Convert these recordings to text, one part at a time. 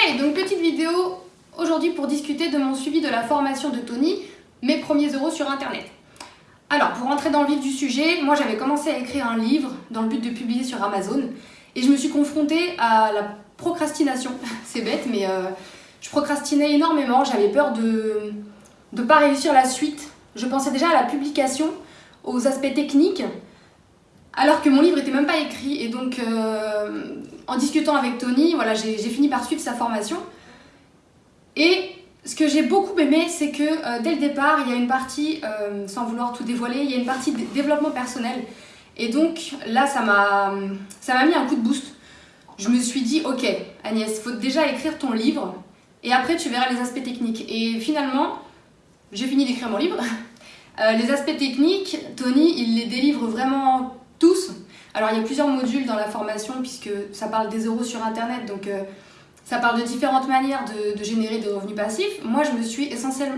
Hey, donc petite vidéo aujourd'hui pour discuter de mon suivi de la formation de Tony, mes premiers euros sur internet. Alors, pour rentrer dans le vif du sujet, moi j'avais commencé à écrire un livre dans le but de publier sur Amazon et je me suis confrontée à la procrastination. C'est bête, mais euh, je procrastinais énormément, j'avais peur de ne pas réussir la suite. Je pensais déjà à la publication, aux aspects techniques, alors que mon livre n'était même pas écrit. Et donc, euh, en discutant avec Tony, voilà, j'ai fini par suivre sa formation. Et ce que j'ai beaucoup aimé, c'est que euh, dès le départ, il y a une partie, euh, sans vouloir tout dévoiler, il y a une partie de développement personnel. Et donc là, ça m'a mis un coup de boost. Je me suis dit, ok Agnès, il faut déjà écrire ton livre et après tu verras les aspects techniques. Et finalement, j'ai fini d'écrire mon livre. les aspects techniques, Tony, il les délivre vraiment. Alors il y a plusieurs modules dans la formation puisque ça parle des euros sur internet, donc euh, ça parle de différentes manières de, générer des revenus passifs. Moi je me suis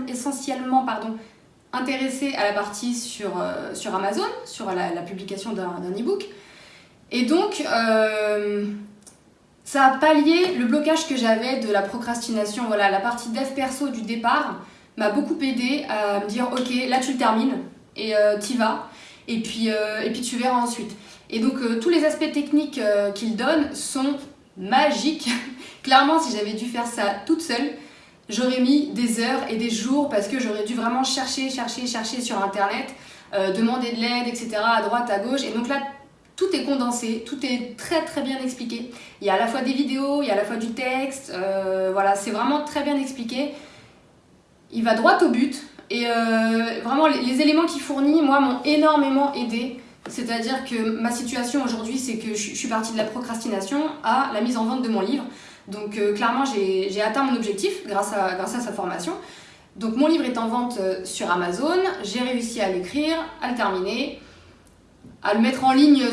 essentiellement pardon, intéressée à la partie sur, euh, sur Amazon, sur la, publication d'un e-book. Et donc euh, ça a pallié le blocage que j'avais de la procrastination. Voilà, la partie dev perso du départ m'a beaucoup aidé à me dire ok là tu le termines et tu y vas et puis, euh, et puis tu verras ensuite. Et donc euh, tous les aspects techniques euh, qu'il donne sont magiques. Clairement, si j'avais dû faire ça toute seule, j'aurais mis des heures et des jours parce que j'aurais dû vraiment chercher, chercher, chercher sur internet, demander de l'aide, etc. à droite, à gauche. Et donc là, tout est condensé, tout est très très bien expliqué. Il y a à la fois des vidéos, il y a à la fois du texte, voilà, c'est vraiment très bien expliqué. Il va droit au but, et euh, vraiment, les, éléments qu'il fournit, moi, m'ont énormément aidé. C'est-à-dire que ma situation aujourd'hui, c'est que je, suis partie de la procrastination à la mise en vente de mon livre. Donc euh, clairement, j'ai atteint mon objectif grâce à, sa formation. Donc mon livre est en vente euh, sur Amazon, j'ai réussi à l'écrire, à le terminer, à le mettre en ligne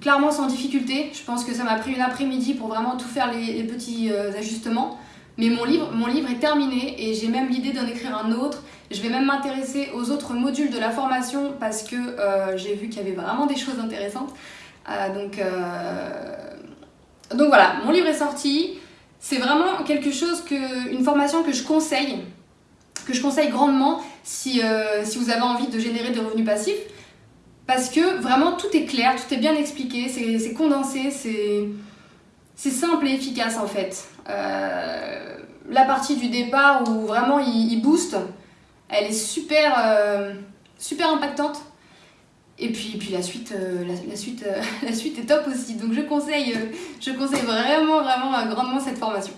clairement sans difficulté. Je pense que ça m'a pris une après-midi pour vraiment tout faire les, petits ajustements. Mais mon livre, mon livre est terminé et j'ai même l'idée d'en écrire un autre. Je vais même m'intéresser aux autres modules de la formation parce que euh, j'ai vu qu'il y avait vraiment des choses intéressantes. Euh, donc, euh, donc voilà, mon livre est sorti. C'est vraiment quelque chose que, une formation que je conseille, que je conseille grandement si, si vous avez envie de générer des revenus passifs. Parce que vraiment tout est clair, tout est bien expliqué, c'est condensé, c'est simple et efficace en fait. Euh, la partie du départ où vraiment il, booste, elle est super, euh, super impactante. Et puis, puis la, suite, euh, la, suite, la suite est top aussi. Donc je conseille, je conseille vraiment, vraiment grandement cette formation.